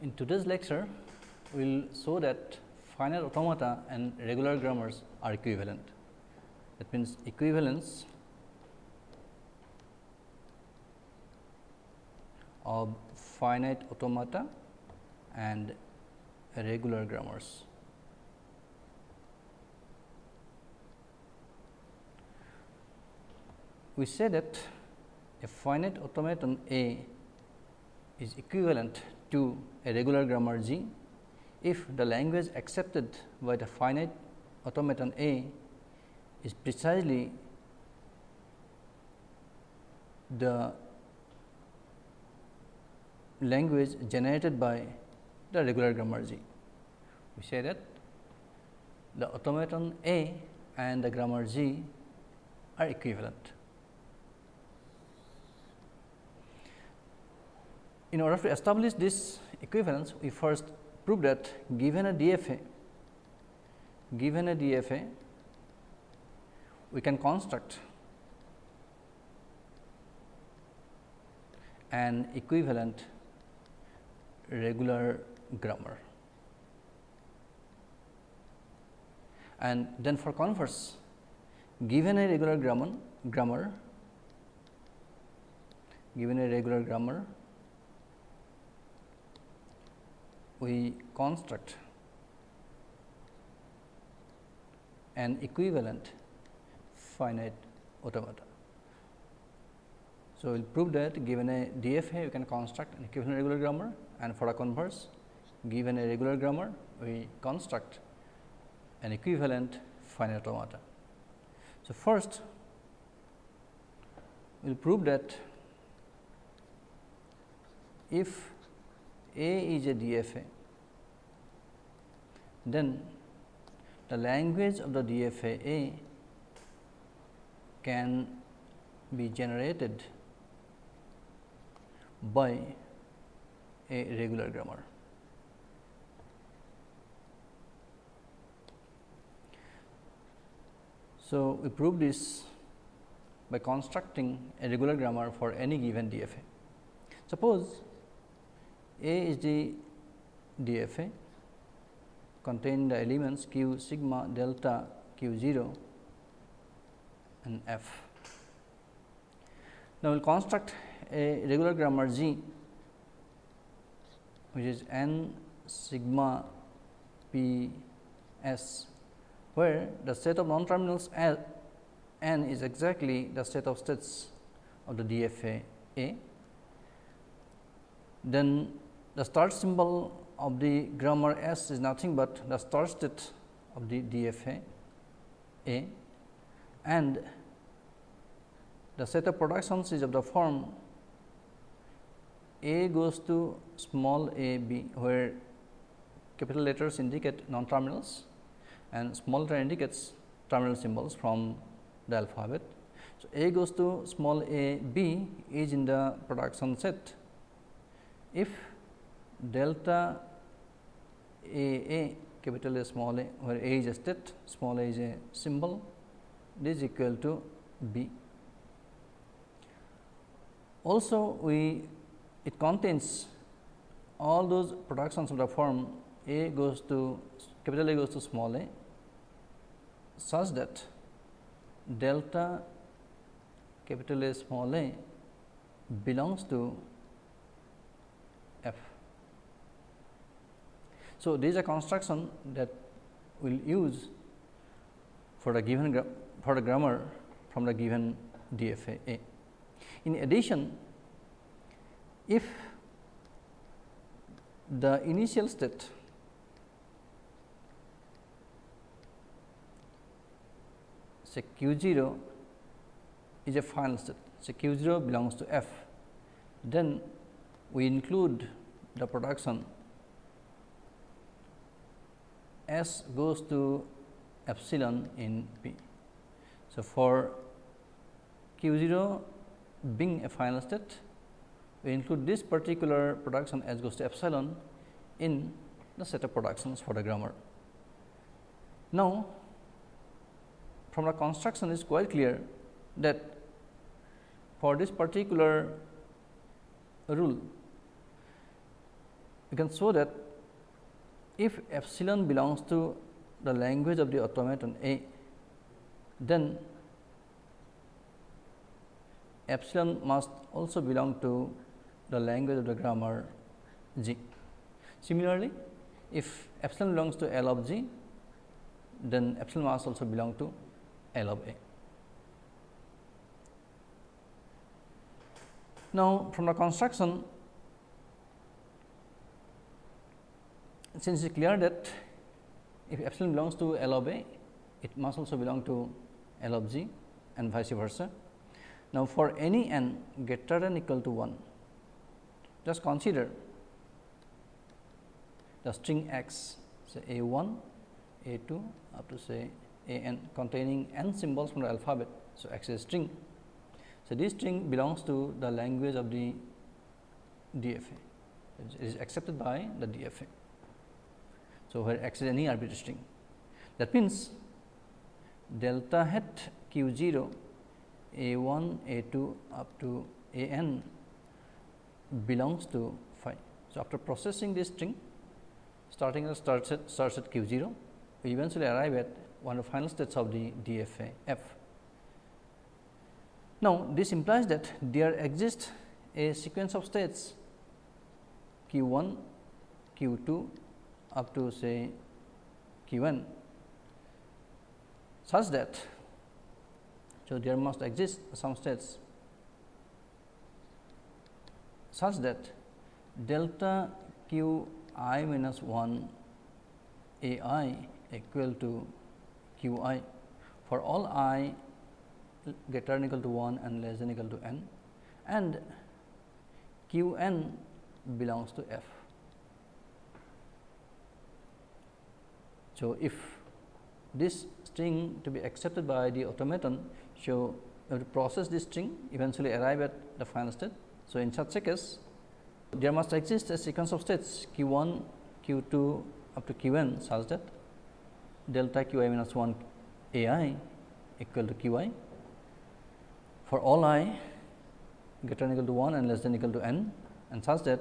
In today's lecture, we will show that finite automata and regular grammars are equivalent. That means, equivalence of finite automata and regular grammars. We say that a finite automaton A is equivalent to a regular grammar G if the language accepted by the finite automaton A is precisely the language generated by the regular grammar G. We say that the automaton A and the grammar G are equivalent. In order to establish this equivalence, we first prove that given a DFA, given a DFA, we can construct an equivalent regular grammar. And then for converse, given a regular grammar, grammar given a regular grammar, we construct an equivalent finite automata. So, we will prove that given a DFA we can construct an equivalent regular grammar and for a converse given a regular grammar we construct an equivalent finite automata. So, first we will prove that if A is a DFA, then the language of the DFA A can be generated by a regular grammar. So, we prove this by constructing a regular grammar for any given DFA. Suppose A is the DFA contain the elements q sigma delta q 0 and f. Now, we will construct a regular grammar G which is n sigma p s where the set of non terminals n is exactly the set of states of the DFA A. Then the start symbol of the grammar S is nothing but the start state of the DFA A and the set of productions is of the form A goes to small a b where capital letters indicate non terminals and small letter indicates terminal symbols from the alphabet. So, A goes to small a b is in the production set. If delta a a capital A small a where a is a state small a is a symbol this is equal to b. Also we it contains all those productions of the form a goes to capital A goes to small a such that delta capital A small a belongs to f. So, this is a construction that we will use for the given for the grammar from the given DFA A. In addition, if the initial state say q 0 is a final state, say q 0 belongs to f, then we include the production S goes to epsilon in P. So, for q 0 being a final state, we include this particular production S goes to epsilon in the set of productions for the grammar. Now, from the construction is quite clear that for this particular rule we can show that if epsilon belongs to the language of the automaton A, then epsilon must also belong to the language of the grammar G. Similarly, if epsilon belongs to L of G, then epsilon must also belong to L of A. Now, from the construction, since it is clear that if epsilon belongs to L of A, it must also belong to L of G and vice versa. Now, for any n greater than equal to 1, just consider the string x say a 1, a 2 up to say a n containing n symbols from the alphabet. So, x is a string. So, this string belongs to the language of the DFA, it is accepted by the DFA. So, where x is any arbitrary string. That means, delta hat q 0 a 1 a 2 up to a n belongs to phi. So, after processing this string starting at start set, start set q 0, we eventually arrive at one of the final states of the DFA f. Now, this implies that there exists a sequence of states q 1, q 2 up to say q n such that so there must exist some states such that delta q i minus 1 a i equal to q i for all i greater than equal to 1 and less than equal to n and q n belongs to f. So, if this string to be accepted by the automaton, so we have to process this string eventually arrive at the final state. So, in such a case there must exist a sequence of states q 1, q 2 up to q n such that delta q i minus 1 a i equal to q i for all i greater than equal to 1 and less than equal to n and such that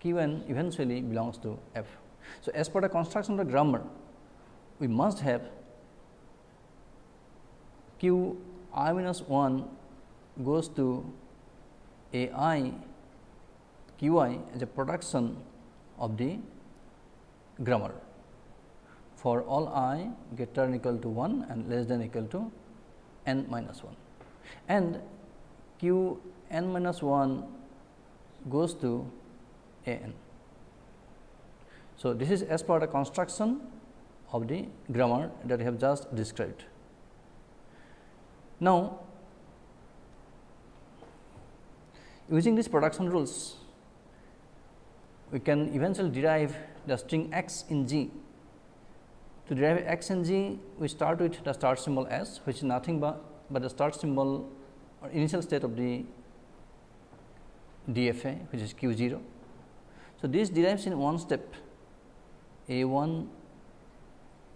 q n eventually belongs to f. So, as per the construction of the grammar, we must have q i minus 1 goes to a i q i is a production of the grammar for all i greater than equal to 1 and less than equal to n minus 1 and q n minus 1 goes to a n. So, this is as per the construction of the grammar that we have just described. Now, using these production rules, we can eventually derive the string x in G. To derive x in G, we start with the start symbol s, which is nothing but, but the start symbol or initial state of the DFA, which is q 0. So, this derives in one step a 1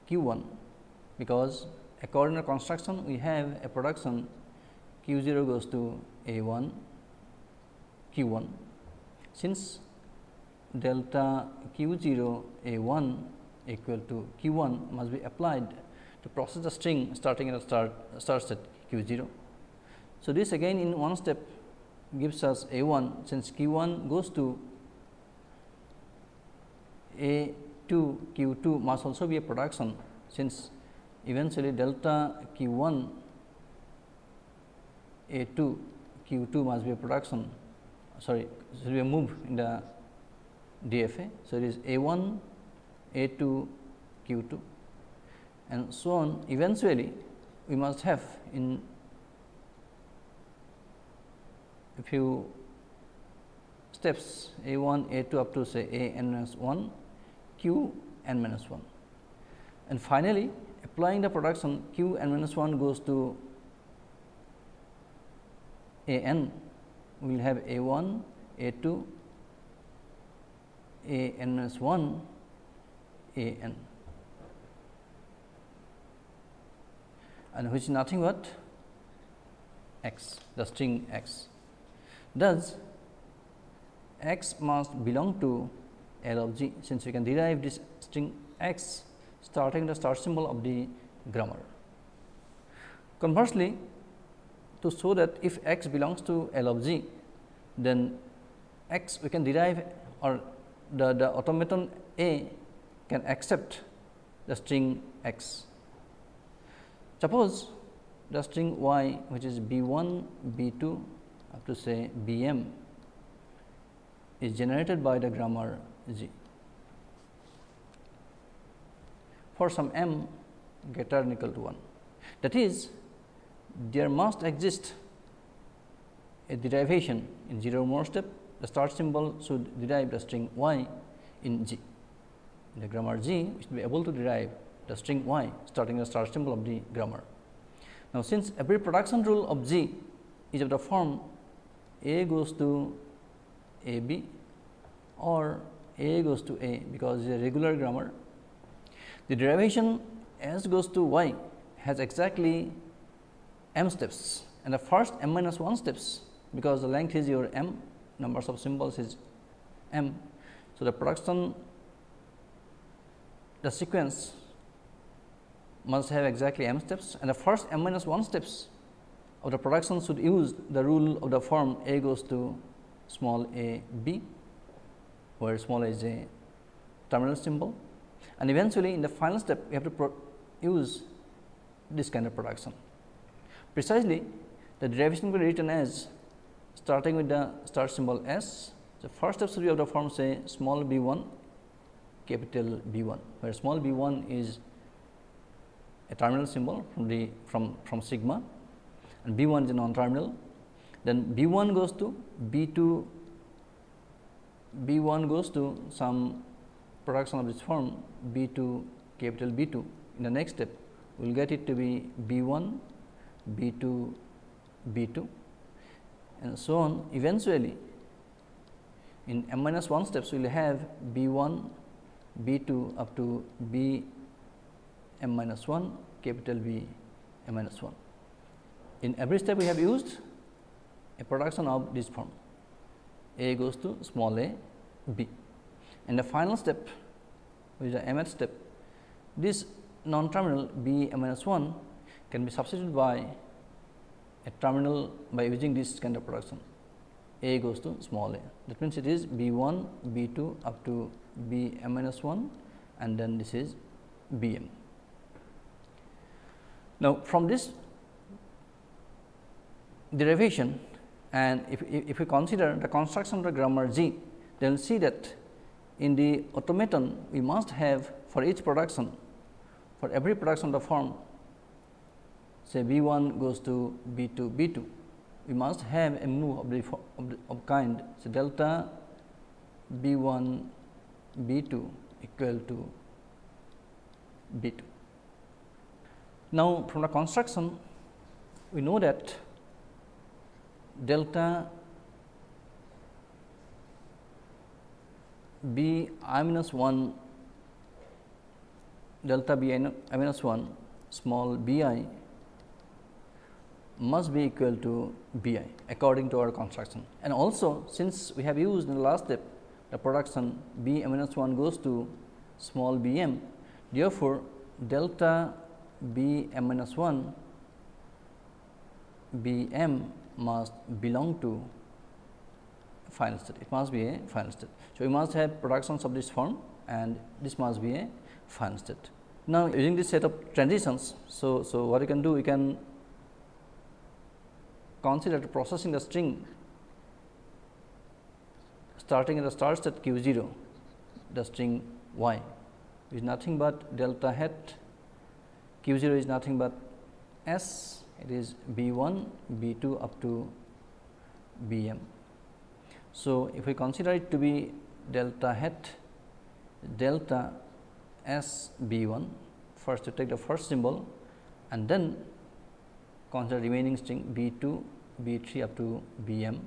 q 1, because according to construction we have a production q 0 goes to a 1 q 1. Since delta q 0 a 1 equal to q 1 must be applied to process the string starting at a start starts at q 0. So, this again in one step gives us a 1 since q 1 goes to a 2 q 2 must also be a production since eventually delta q 1 a 2 q 2 must be a production sorry should be a move in the DFA. So, it is A 1, A 2, Q 2 and so on. Eventually, we must have in a few steps A 1, A 2 up to say A n minus 1, Q n minus 1. And finally, applying the production Q n minus 1 goes to A n, we will have A 1, A 2, a n minus 1 a n and which is nothing but x the string x. Thus, x must belong to L of g since we can derive this string x starting the start symbol of the grammar. Conversely, to show that if x belongs to L of g, then x we can derive or the, the automaton A can accept the string x. Suppose the string y which is b 1, b 2 up to say b m is generated by the grammar g. For some m greater than equal to 1. That is, there must exist a derivation in 0 more step, the start symbol should derive the string y in g. In the grammar g, we should be able to derive the string y starting the start symbol of the grammar. Now, since every production rule of g is of the form a goes to a b or a goes to a because it is a regular grammar, the derivation s goes to y has exactly m steps. And the first m minus 1 steps because the length is your m numbers of symbols is m. So, the production the sequence must have exactly m steps. And the first m minus 1 steps of the production should use the rule of the form a goes to small a b, where small is a terminal symbol and eventually in the final step we have to use this kind of production. Precisely the derivation will be written as starting with the start symbol s. The first step should be of the form say small b 1 capital B 1, where small b 1 is a terminal symbol from the from from sigma and B 1 is a non terminal. Then B 1 goes to B 2 B 1 goes to some production of this form B 2 capital B 2. In the next step, we will get it to be B 1 B 2 B 2 and so on. Eventually, in m minus 1 steps, we will have B 1 B 2 up to B m minus 1 capital B m minus 1. In every step we have used a production of this form A goes to small a b. And the final step which is the mth step this non terminal b m minus 1 can be substituted by a terminal by using this kind of production a goes to small a. That means, it is b 1 b 2 up to b m minus 1 and then this is b m. Now, from this derivation and if, if we consider the construction of the grammar G, then see that in the automaton we must have for each production for every production of the form say B 1 goes to B 2 B 2 we must have a move of the of, the, of kind so delta B 1 B 2 equal to B 2. Now, from the construction we know that delta b i minus 1 delta b i minus 1 small b i must be equal to b i according to our construction. And also since we have used in the last step the production b m minus 1 goes to small b m, therefore, delta b m minus 1 b m must belong to final state. It must be a final state. So, we must have productions of this form and this must be a final state. Now, using this set of transitions, so, so what you can do, you can consider processing the string starting at the start state q 0, the string y is nothing but delta hat q 0 is nothing but s it is B 1, B 2 up to B m. So, if we consider it to be delta hat delta S B 1 first to take the first symbol and then consider remaining string B 2 B 3 up to B m.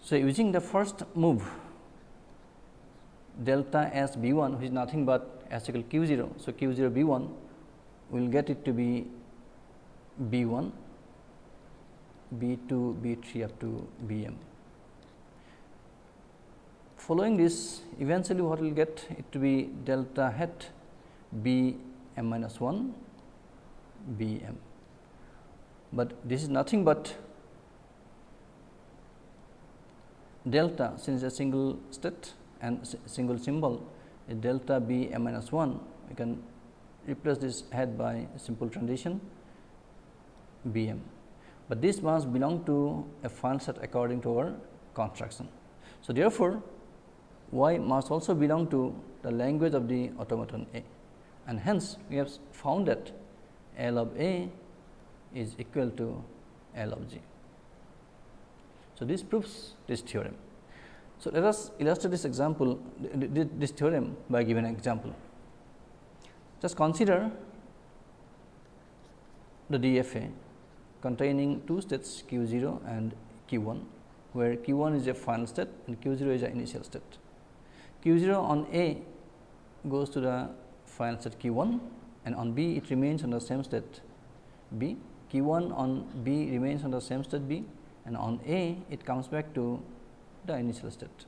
So, using the first move delta S B 1 which is nothing but S equal Q 0. So, Q 0 B 1 we will get it to be B 1, B 2, B 3 up to B m. following this eventually what we will get it to be delta hat b m minus 1 b m, but this is nothing but delta since a single state and single symbol delta b m minus 1 we can replace this head by simple transition b m, but this must belong to a file set according to our construction. So, therefore, y must also belong to the language of the automaton A and hence we have found that L of A is equal to L of G. So, this proves this theorem. So, let us illustrate this example this theorem by giving an example. Just consider the DFA containing two states q 0 and q 1, where q 1 is a final state and q 0 is an initial state. q 0 on A goes to the final state q 1 and on B it remains on the same state B, q 1 on B remains on the same state B and on A it comes back to the initial state.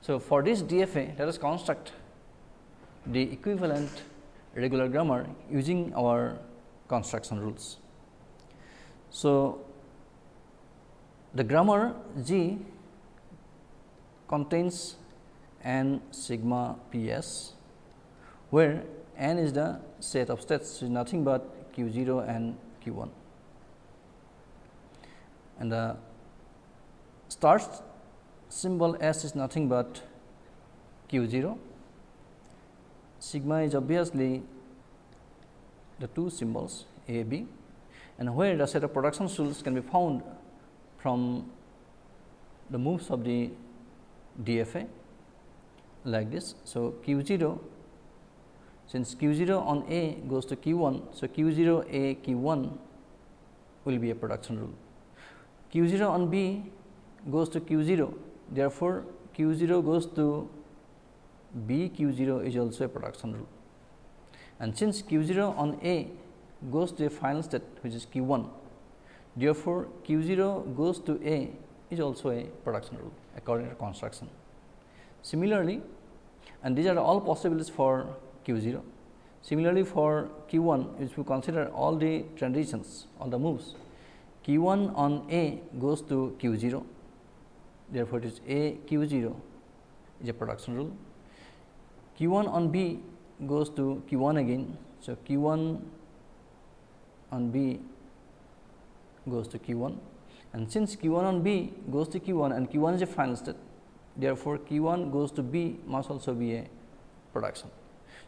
So, for this DFA let us construct the equivalent regular grammar using our construction rules. So, the grammar G contains n sigma p s, where n is the set of states is nothing but q 0 and q 1 and the start symbol s is nothing but q 0 sigma is obviously the two symbols a b and where the set of production rules can be found from the moves of the DFA like this. So, q 0 since q 0 on A goes to q 1. So, q 0 A q 1 will be a production rule. q 0 on B goes to q 0. Therefore, q 0 goes to B q 0 is also a production rule. And since q 0 on A goes to a final state which is q 1, therefore, q 0 goes to A is also a production rule according to construction. Similarly, and these are all possibilities for q 0. Similarly, for q 1 if we consider all the transitions all the moves q 1 on A goes to q 0 therefore, it is A q 0 is a production rule q 1 on B goes to q 1 again. So, q 1 on B goes to q 1 and since q 1 on B goes to q 1 and q 1 is a final state therefore, q 1 goes to B must also be a production.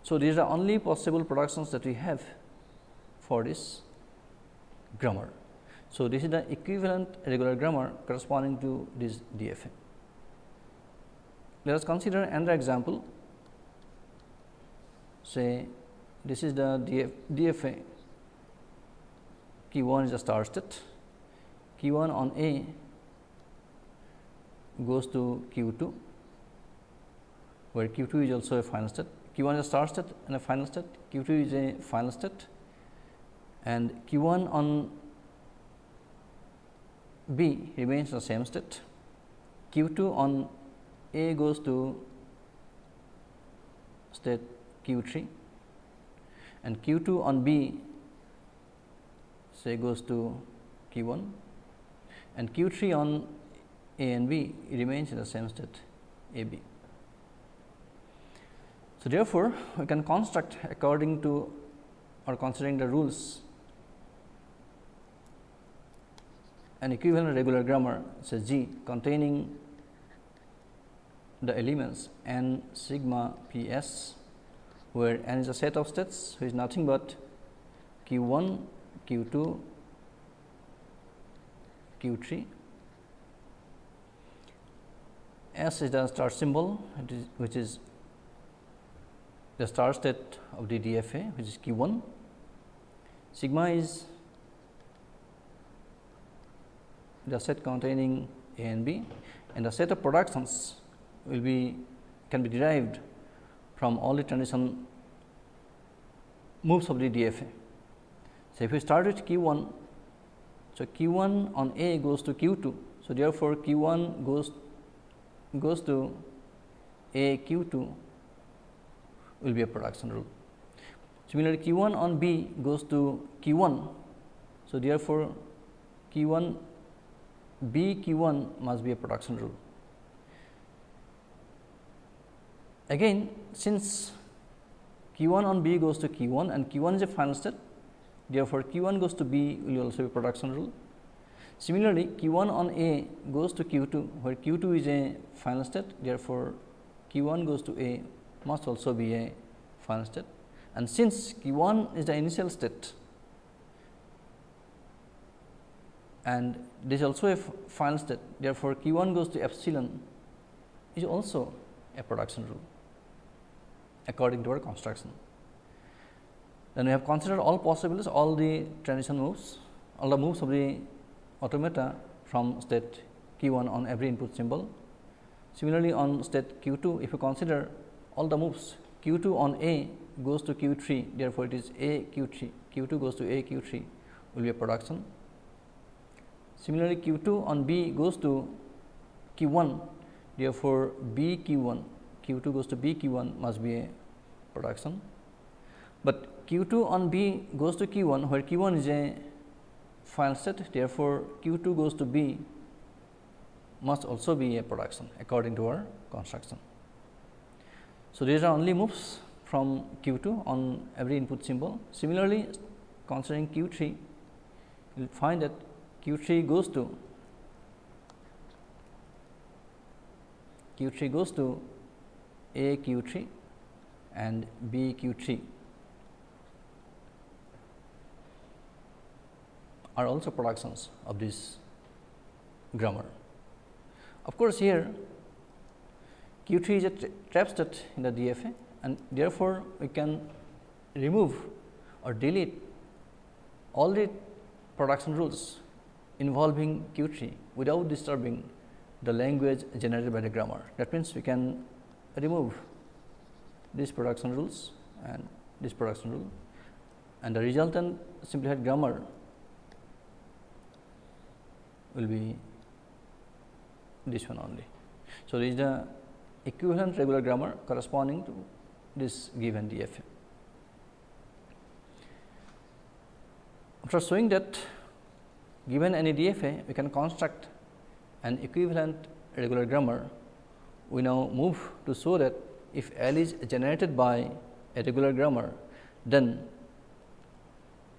So, these are only possible productions that we have for this grammar. So, this is the equivalent regular grammar corresponding to this DFA. Let us consider another example say this is the DF, DFA Q 1 is a star state, Q 1 on A goes to Q 2, where Q 2 is also a final state. Q 1 is a star state and a final state, Q 2 is a final state and Q 1 on B remains the same state. Q 2 on A goes to state Q 3 and Q 2 on B say goes to Q 1 and Q 3 on A and B remains in the same state A B. So, therefore, we can construct according to or considering the rules an equivalent regular grammar say G containing the elements n sigma p s where n is a set of states which is nothing but q 1, q 2, q 3. S is the star symbol which is the star state of the DFA which is q 1. Sigma is the set containing A and B and the set of productions will be can be derived from all the transition moves of the DFA. So, if we start with q 1, so q 1 on A goes to q 2. So, therefore, q 1 goes goes to A q 2 will be a production rule. Similarly, q 1 on B goes to q 1. So, therefore, q 1 B q 1 must be a production rule. Again, since q 1 on B goes to q 1 and q 1 is a final state, therefore, q 1 goes to B will also be production rule. Similarly, q 1 on A goes to q 2, where q 2 is a final state, therefore, q 1 goes to A must also be a final state. And since q 1 is the initial state and this is also a final state, therefore, q 1 goes to epsilon is also a production rule according to our construction. Then we have considered all possibilities, all the transition moves, all the moves of the automata from state q 1 on every input symbol. Similarly, on state q 2, if you consider all the moves q 2 on A goes to q 3, therefore, it is A q 3, q 2 goes to A q 3 will be a production. Similarly, q 2 on B goes to q 1, therefore, B q 1 q 2 goes to B q 1 must be a production. But q 2 on B goes to q 1 where q 1 is a final set therefore, q 2 goes to B must also be a production according to our construction. So, these are only moves from q 2 on every input symbol. Similarly, considering q 3 you will find that q 3 goes to q 3 goes to a q 3 and b q 3 are also productions of this grammar. Of course, here Q 3 is a trap state in the DFA and therefore, we can remove or delete all the production rules involving Q 3 without disturbing the language generated by the grammar. That means, we can remove these production rules and this production rule and the resultant simplified grammar will be this one only. So, this is the equivalent regular grammar corresponding to this given DFA. After showing that given any DFA, we can construct an equivalent regular grammar. We now move to show that if L is generated by a regular grammar, then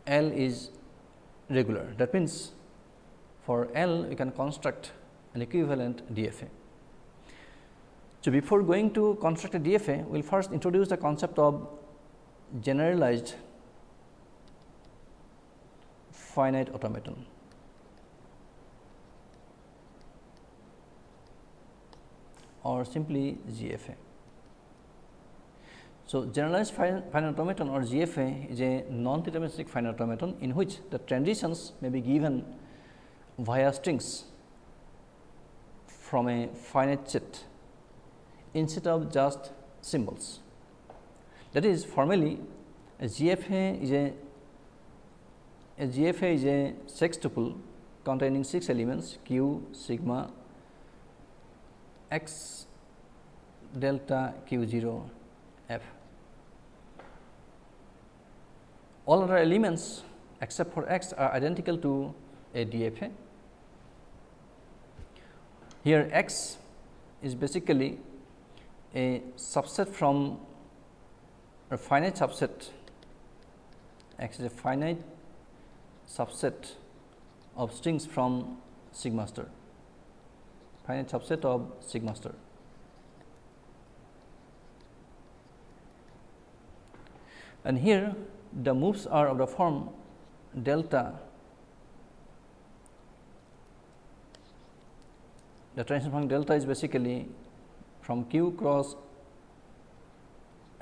L is regular. That means, for L we can construct an equivalent DFA. So, before going to construct a DFA, we will first introduce the concept of generalized finite automaton. Or simply GFA. So, generalized finite automaton or GFA is a non-deterministic finite automaton in which the transitions may be given via strings from a finite set instead of just symbols. That is formally a GFA is a a GFA is a sextuple containing 6 elements q sigma x delta q 0 f. All other elements except for x are identical to a DFA here x is basically a subset from a finite subset. X is a finite subset of strings from sigma star finite subset of sigma star. And here the moves are of the form delta the transition function delta is basically from q cross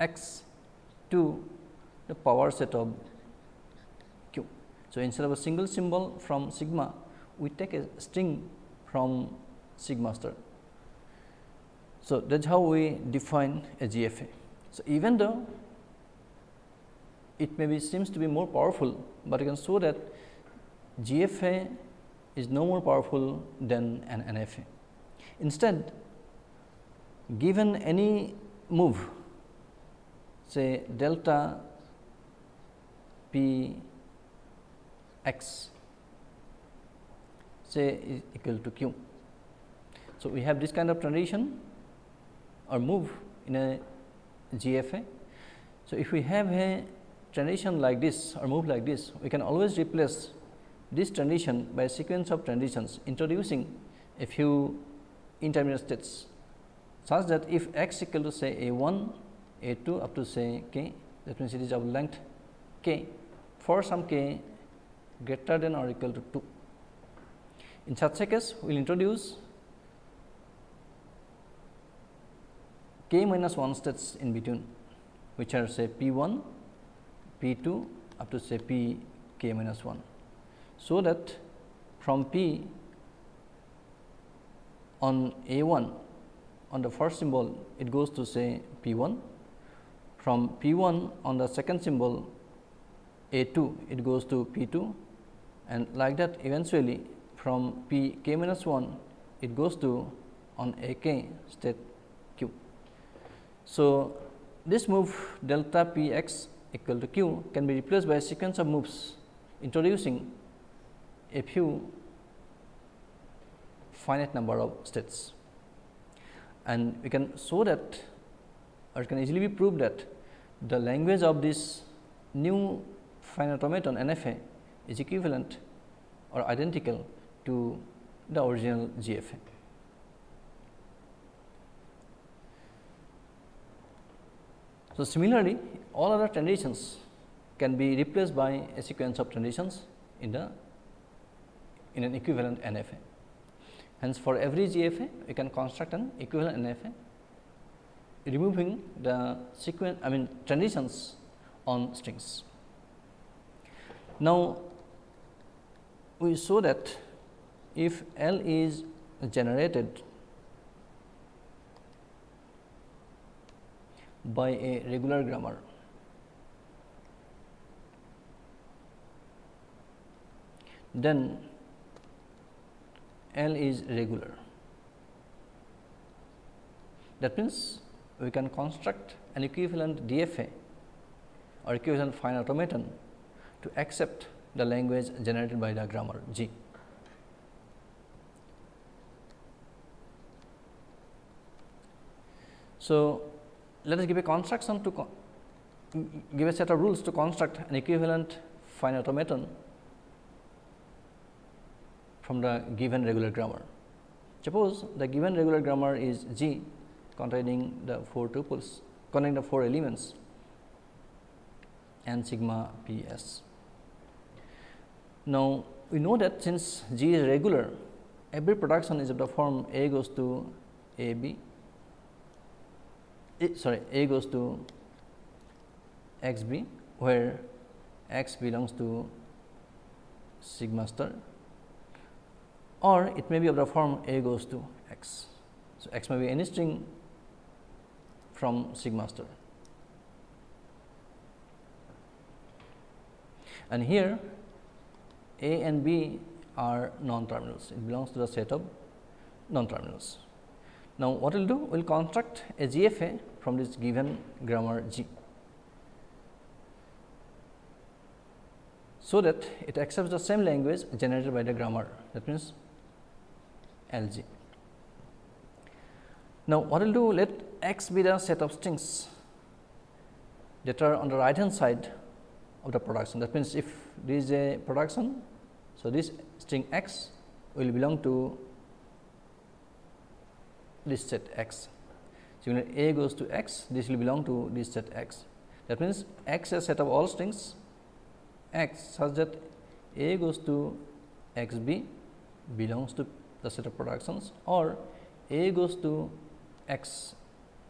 x to the power set of q. So, instead of a single symbol from sigma, we take a string from sigma star. So, that is how we define a GFA. So, even though it may be seems to be more powerful, but you can show that GFA is no more powerful than an NFA. Instead, given any move say delta p x say is equal to q. So, we have this kind of transition or move in a GFA. So, if we have a transition like this or move like this, we can always replace this transition by a sequence of transitions introducing a few intermediate states such that if x equal to say a 1, a 2 up to say k that means, it is of length k for some k greater than or equal to 2. In such a case, we will introduce k minus 1 states in between which are say p 1, p 2 up to say p k minus 1. So, that from p on a 1 on the first symbol it goes to say p 1, from p 1 on the second symbol a 2 it goes to p 2 and like that eventually from p k minus 1 it goes to on a k state. So, this move delta p x equal to q can be replaced by a sequence of moves introducing a few finite number of states. And we can show that or it can easily be proved that the language of this new finite automaton NFA is equivalent or identical to the original GFA. So, similarly, all other transitions can be replaced by a sequence of transitions in the in an equivalent NFA. Hence, for every GFA, we can construct an equivalent NFA, removing the sequence I mean transitions on strings. Now, we saw that if L is generated by a regular grammar then L is regular. That means, we can construct an equivalent DFA or equivalent finite automaton to accept the language generated by the grammar G. So, let us give a construction to give a set of rules to construct an equivalent finite automaton from the given regular grammar. Suppose the given regular grammar is G containing the 4 tuples containing the 4 elements and sigma p s. Now, we know that since G is regular, every production is of the form A goes to A B, sorry A goes to x B, where x belongs to sigma star or it may be of the form A goes to x. So, x may be any string from sigma star. And here a and B are non-terminals, it belongs to the set of non-terminals. Now, what we will do? We will construct a GFA from this given grammar G. So, that it accepts the same language generated by the grammar that means L G. Now, what we will do? Let x be the set of strings that are on the right hand side of the production. That means, if there is a production, so this string x will belong to this set x. So, when a goes to x, this will belong to this set x. That means, x is a set of all strings x such that a goes to x b belongs to the set of productions or a goes to x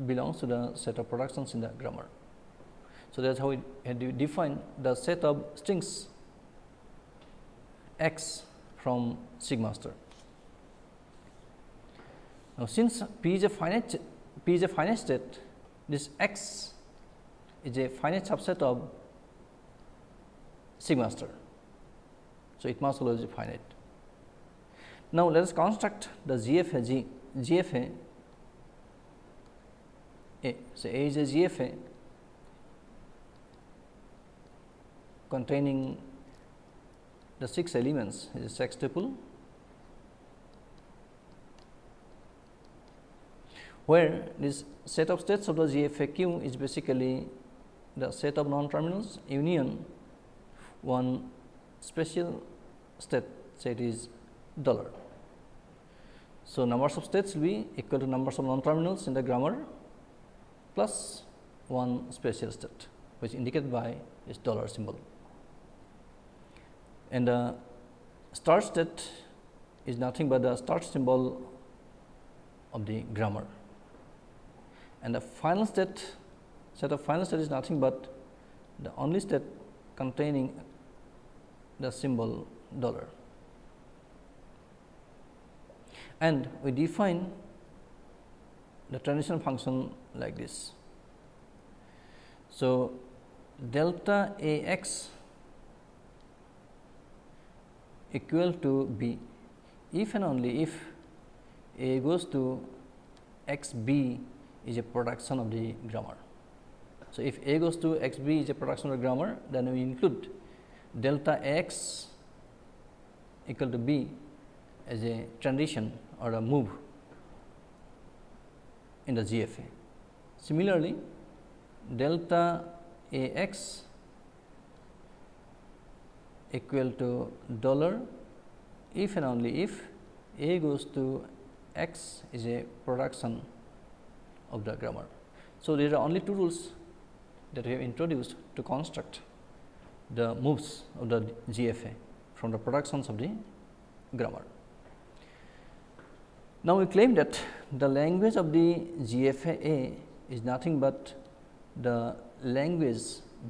belongs to the set of productions in the grammar. So, that is how we define the set of strings x from sigma star. Now, since p is a finite p is a finite state, this x is a finite subset of sigma star. So, it must always be finite. Now, let us construct the GFA G, GFA A. So, A is a GFA containing the 6 elements is a sextuple where this set of states of the GFAQ is basically the set of non terminals union one special state say it is dollar. So, numbers of states will be equal to numbers of non terminals in the grammar plus one special state which indicated by this dollar symbol. And the start state is nothing but the start symbol of the grammar and the final state set of final state is nothing but the only state containing the symbol dollar. And we define the transition function like this. So, delta A x equal to b if and only if A goes to x b is a production of the grammar. So, if A goes to x b is a production of the grammar, then we include delta x equal to b as a transition or a move in the GFA. Similarly, delta A x equal to dollar if and only if A goes to x is a production of the grammar. So, there are only two rules that we have introduced to construct the moves of the GFA from the productions of the grammar. Now, we claim that the language of the GFA is nothing but the language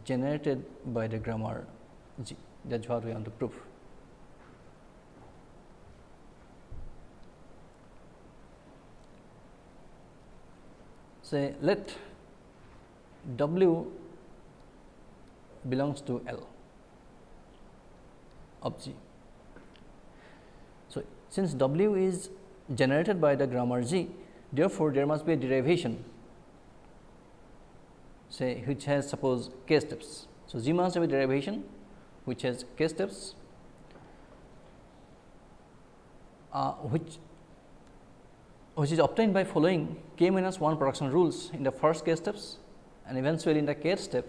generated by the grammar G that is what we want to prove. Say let W belongs to L of G. So, since W is generated by the grammar G, therefore, there must be a derivation say which has suppose k steps. So, G must have a derivation which has k steps uh, which which is obtained by following k minus 1 production rules in the first k steps and eventually in the k step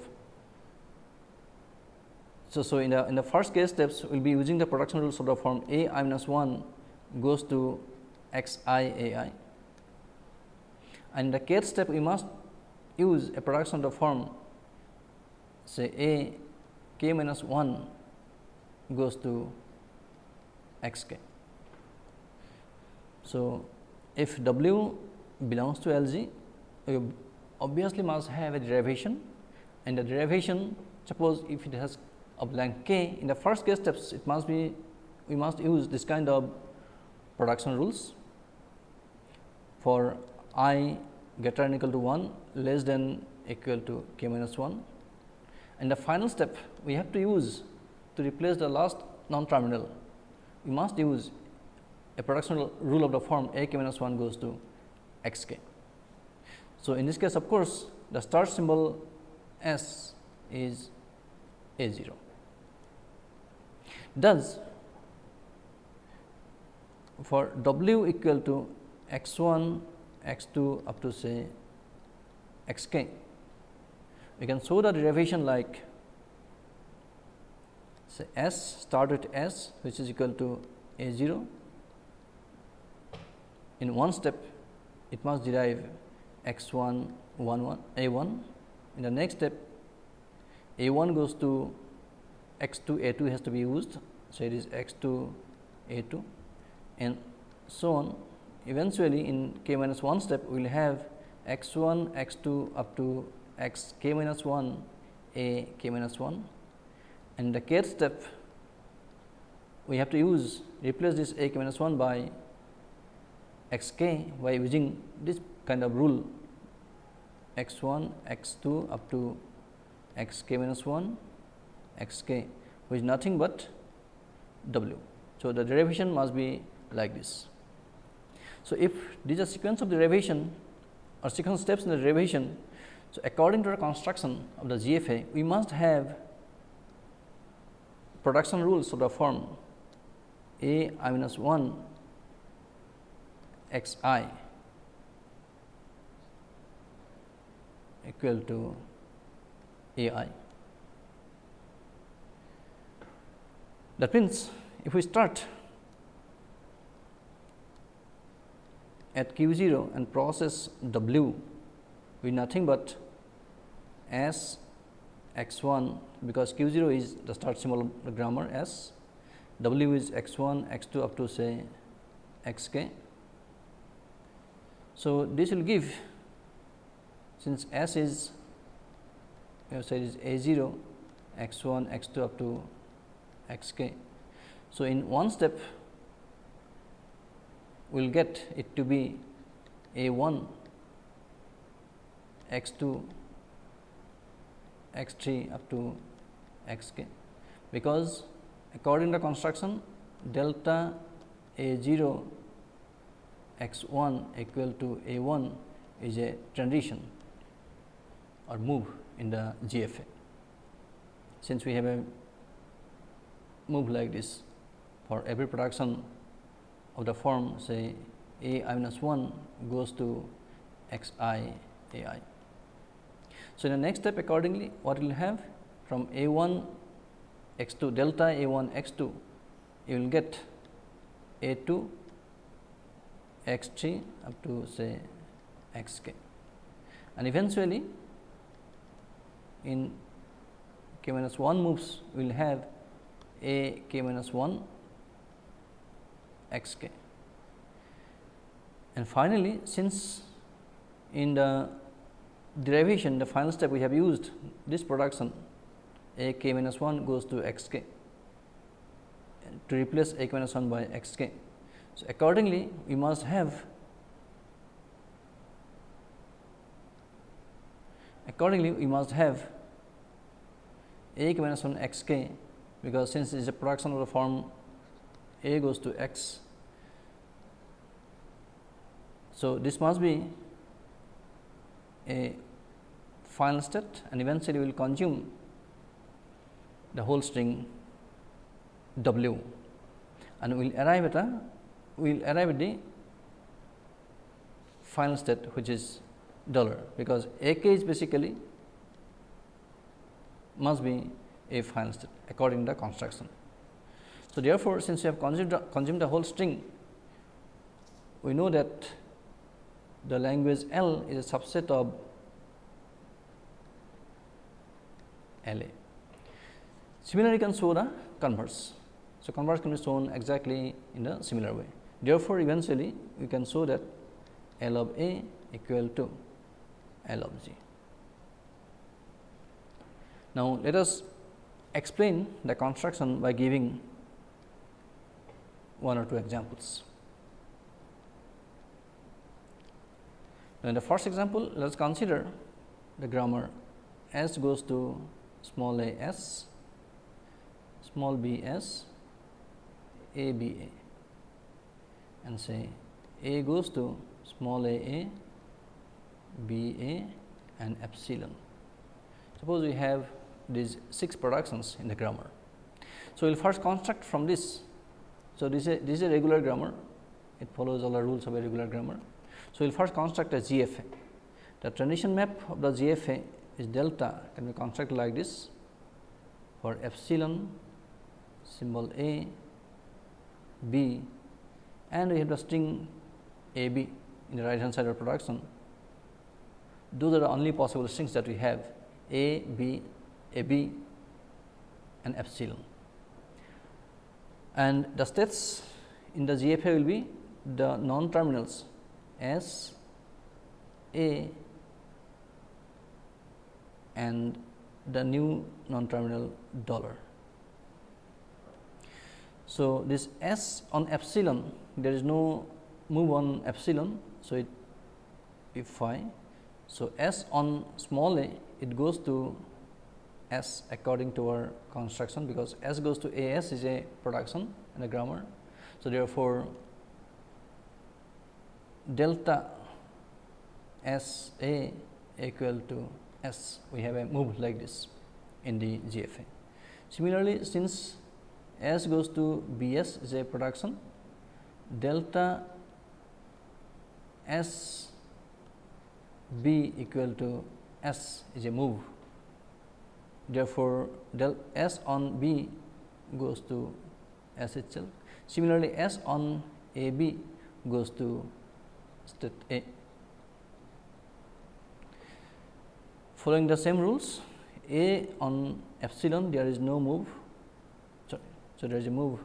so, so in the in the first case steps we will be using the production rules of the form a i minus 1 goes to x i a i and in the kth step we must use a production of the form say a k minus 1 goes to x k. So, if w belongs to L g we obviously must have a derivation. And the derivation suppose if it has of length k in the first case steps it must be we must use this kind of production rules. For i greater than equal to 1 less than equal to k minus 1 and the final step we have to use to replace the last non terminal we must use a production rule of the form a k minus 1 goes to x k. So, in this case of course, the start symbol s is a 0 Thus, for w equal to x 1 x 2 up to say x k we can show the derivation like say s start with s which is equal to a 0 in one step it must derive x 1 1 1 a 1 in the next step a 1 goes to x 2 a 2 has to be used. So, it is x 2 a 2 and so on. Eventually in k minus 1 step we will have x 1 x 2 up to x k minus 1 a k minus 1 and the kth step we have to use replace this a k minus 1 by x k by using this kind of rule x 1 x 2 up to x k minus 1 x k which is nothing but w. So, the derivation must be like this. So, if this is a sequence of derivation or sequence steps in the derivation. So, according to the construction of the GFA, we must have production rules of the form a i minus 1 x i equal to a i. That means, if we start at q 0 and process w with nothing but s x 1 because q 0 is the start symbol of the grammar s, w is x 1, x 2 up to say x k. So, this will give since s is we have said is a 0 x 1 x 2 up to x k. So, in one step we will get it to be a 1 x 2 x 3 up to x k, because according to the construction delta a 0 x 1 equal to a 1 is a transition or move in the GFA. Since we have a move like this for every production of the form say a i minus 1 goes to x i a i. So, in the next step accordingly what we will have from a 1 x 2 delta a 1 x 2 you will get a 2 x 3 up to say x k and eventually in k minus 1 moves we will have a k minus 1 x k. And finally, since in the derivation the final step we have used this production a k minus 1 goes to x k to replace a k minus 1 by x k. So, accordingly we must have accordingly we must have a minus 1 x k because since it is a production of the form a goes to x. So, this must be a final state and eventually we will consume the whole string w and we will arrive at a we will arrive at the final state which is dollar because a k is basically must be a final state according to the construction. So, therefore, since we have consumed, consumed the whole string, we know that the language L is a subset of L A. Similarly, you can show the converse. So, converse can be shown exactly in a similar way. Therefore, eventually we can show that L of A equal to L of G. Now, let us explain the construction by giving one or two examples. Now, in the first example, let us consider the grammar S goes to small a s, small b s, a b a and say a goes to small a a, b a and epsilon. Suppose we have these 6 productions in the grammar. So, we will first construct from this so, this is a, this is a regular grammar, it follows all the rules of a regular grammar. So, we will first construct a GFA. The transition map of the GFA is delta can be constructed like this for epsilon symbol A, B and we have the string A B in the right hand side of production. Those are the only possible strings that we have A, B, A B and epsilon and the states in the GFA will be the non terminals S A and the new non terminal dollar. So, this S on epsilon there is no move on epsilon. So, it if phi. So, S on small a it goes to S according to our construction because S goes to A S is a production in the grammar. So, therefore, delta S A equal to S, we have a move like this in the GFA. Similarly, since S goes to B S is a production, delta S B equal to S is a move. Therefore, del S on B goes to S itself. Similarly, S on A B goes to state A. Following the same rules, A on epsilon there is no move. So, so there is a move.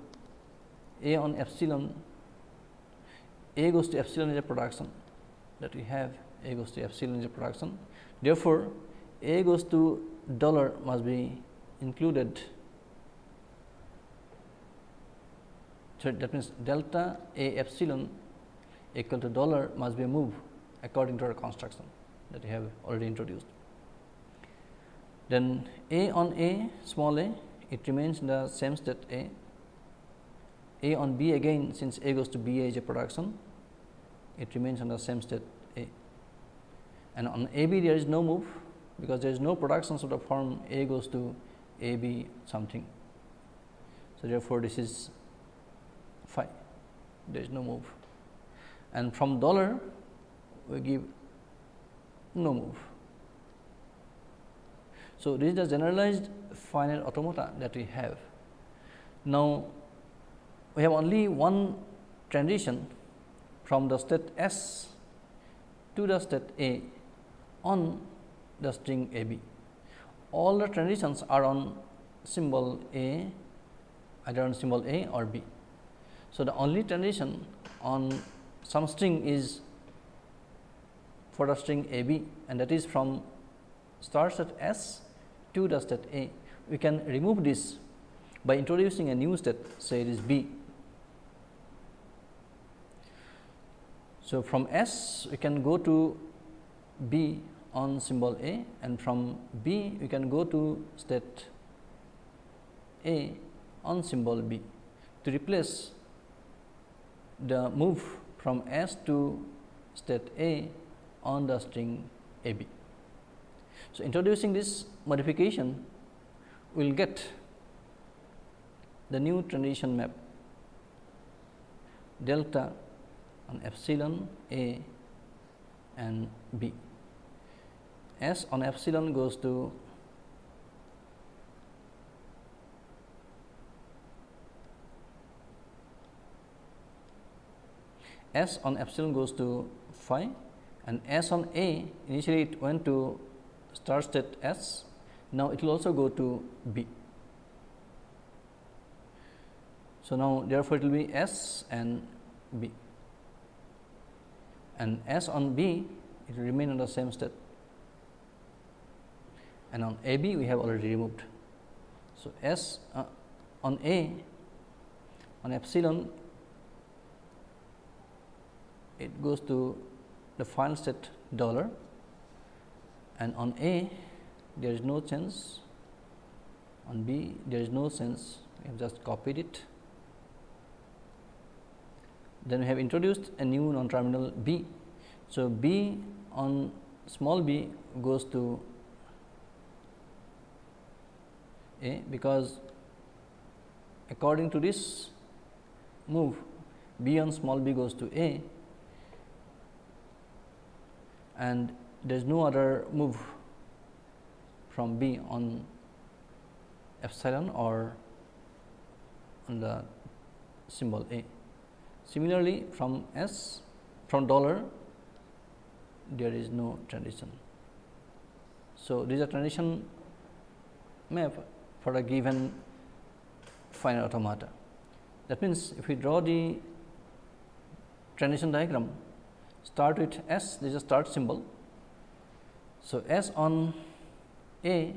A on epsilon, A goes to epsilon is a production that we have. A goes to epsilon is a production. Therefore, A goes to dollar must be included. So, that means delta A epsilon equal to dollar must be a move according to our construction that we have already introduced. Then A on A small a it remains in the same state A. A on B again since A goes to B A is a production it remains on the same state A and on A B there is no move because there is no production of the form A goes to A B something. So, therefore, this is phi there is no move and from dollar we give no move. So, this is the generalized finite automata that we have. Now, we have only one transition from the state S to the state A on the string A B. All the transitions are on symbol A either on symbol A or B. So, the only transition on some string is for the string A B and that is from start state S to the state A. We can remove this by introducing a new state say it is B. So, from S we can go to B on symbol A and from B we can go to state A on symbol B to replace the move from S to state A on the string A B. So, introducing this modification we will get the new transition map delta on epsilon A and B. S on epsilon goes to S on epsilon goes to phi and S on A initially it went to start state S, now it will also go to B. So, now therefore, it will be S and B and S on B it will remain in the same state and on A B we have already removed. So, S uh, on A on epsilon it goes to the final state dollar and on A there is no change on B there is no sense we have just copied it. Then we have introduced a new non terminal B. So, B on small b goes to A because according to this move B on small b goes to A and there is no other move from B on epsilon or on the symbol A. Similarly, from S from dollar there is no transition. So, this is a transition map for a given finite automata. That means, if we draw the transition diagram start with S this is a start symbol. So, S on A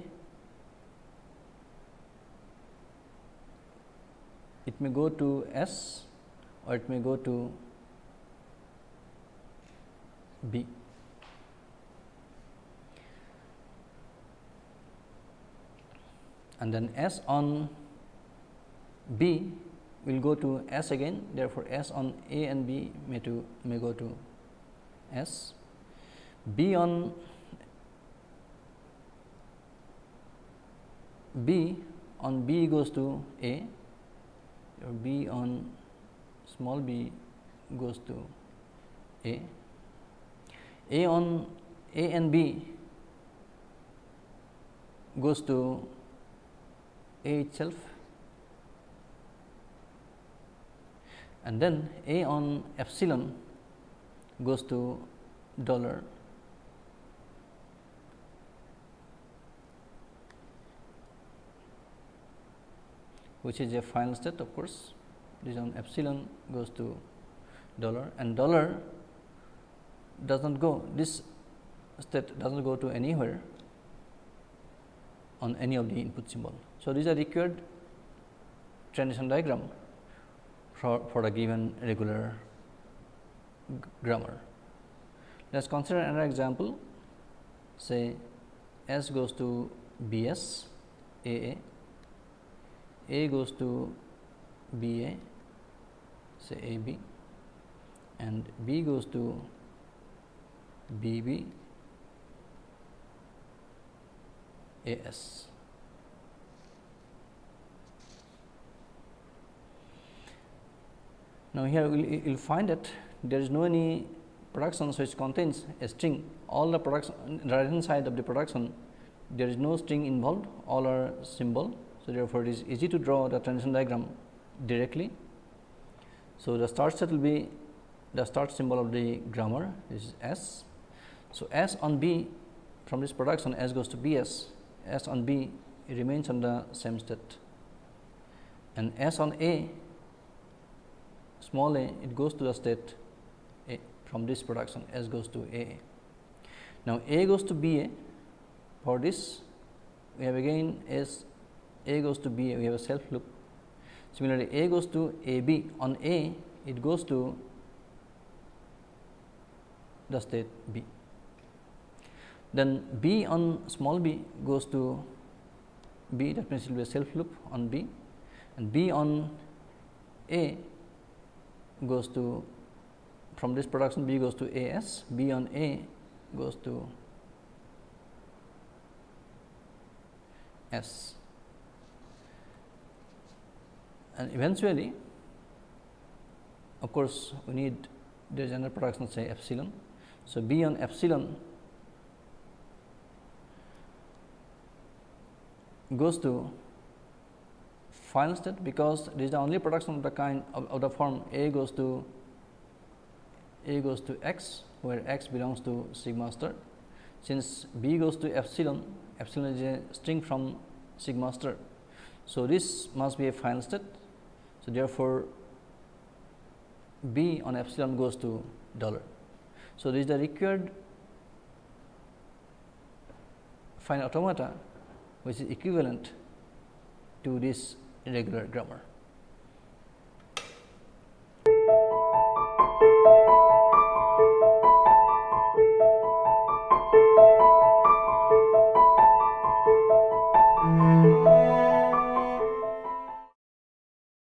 it may go to S or it may go to B. and then S on B will go to S again. Therefore, S on A and B may to may go to S, B on B on B goes to A. Or B on small b goes to A, A on A and B goes to A itself. And then A on epsilon goes to dollar. Which is a final state of course this on epsilon goes to dollar and dollar does not go this state does not go to anywhere on any of the input symbol. So, these are required transition diagram for, for a given regular grammar. Let us consider another example say S goes to B S A A, A goes to B A say A B and B goes to B B A S. Now, here you will find that there is no any production which contains a string all the production right hand side of the production there is no string involved all are symbol. So, therefore, it is easy to draw the transition diagram directly. So, the start set will be the start symbol of the grammar is S. So, S on B from this production S goes to B S, S on B it remains on the same state and S on A small a it goes to the state a from this production S goes to A. Now, A goes to B A for this we have again S A goes to B A we have a self loop. Similarly, A goes to A B. On A it goes to the state B. Then B on small b goes to B that means it will be a self loop on B. And B on A goes to from this production B goes to A S, B on A goes to S and eventually of course, we need is another production say epsilon. So, B on epsilon goes to final state because this is the only production of the kind of, of the form A goes to A goes to x where x belongs to sigma star. Since B goes to epsilon, epsilon is a string from sigma star. So, this must be a final state. So, therefore, B on epsilon goes to dollar. So, this is the required fine automata which is equivalent to this regular grammar.